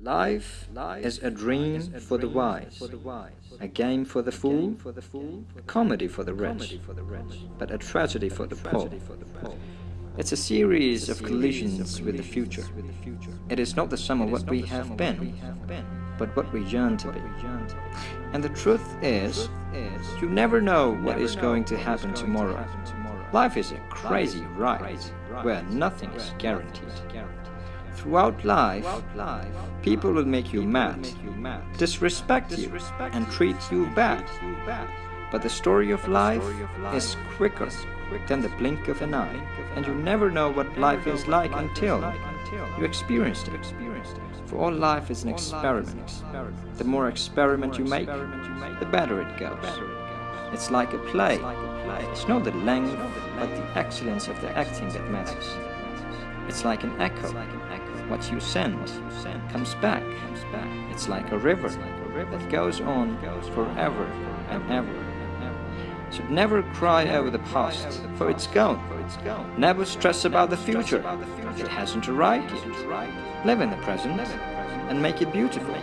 Life is a dream for the wise, a game for the fool, a comedy for the rich, but a tragedy for the poor. It's a series of collisions with the future. It is not the sum of what we have been, but what we yearn to be. And the truth is, you never know what is going to happen tomorrow. Life is a crazy ride where nothing is guaranteed. Throughout life, people will make you mad, disrespect you, and treat you bad. But the story of life is quicker than the blink of an eye, and you never know what life is like until you experience it. For all life is an experiment. The more experiment you make, the better it goes. It's like a play. It's not the length, but the excellence of the acting that matters. It's like an echo. What you send what you send comes back. comes back. It's like a river like a river that goes on goes forever and ever. Should never cry over the past, for it's gone. Never stress about the future. It hasn't arrived yet. Live in the present and make it beautiful.